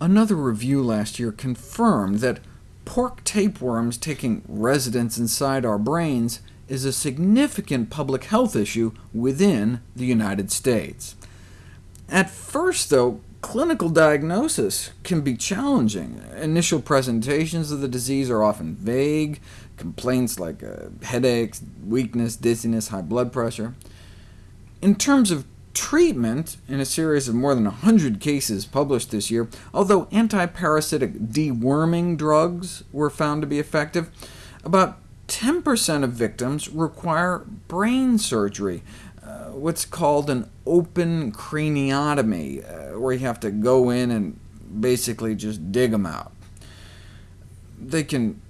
Another review last year confirmed that pork tapeworms taking residence inside our brains is a significant public health issue within the United States. At first, though, clinical diagnosis can be challenging. Initial presentations of the disease are often vague, complaints like uh, headaches, weakness, dizziness, high blood pressure. In terms of treatment, in a series of more than 100 cases published this year, although antiparasitic deworming drugs were found to be effective, about 10% of victims require brain surgery, uh, what's called an open craniotomy, uh, where you have to go in and basically just dig them out. They can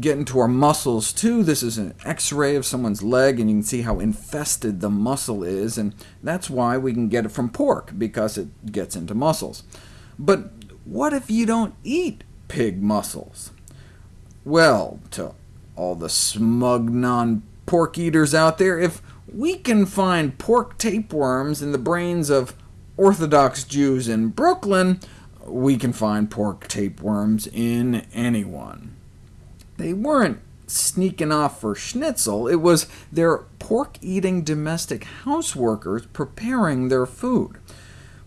get into our muscles too. This is an x-ray of someone's leg, and you can see how infested the muscle is, and that's why we can get it from pork, because it gets into muscles. But what if you don't eat pig muscles? Well, to all the smug non-pork eaters out there, if we can find pork tapeworms in the brains of Orthodox Jews in Brooklyn, we can find pork tapeworms in anyone. They weren't sneaking off for schnitzel, it was their pork-eating domestic houseworkers preparing their food.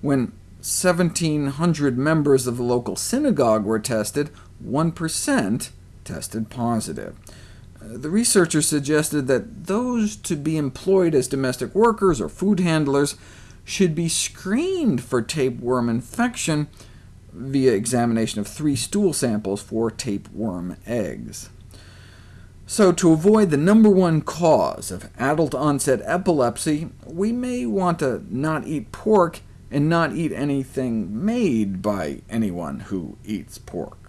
When 1,700 members of the local synagogue were tested, 1% tested positive. Uh, the researchers suggested that those to be employed as domestic workers or food handlers should be screened for tapeworm infection via examination of three stool samples for tapeworm eggs. So to avoid the number one cause of adult-onset epilepsy, we may want to not eat pork and not eat anything made by anyone who eats pork.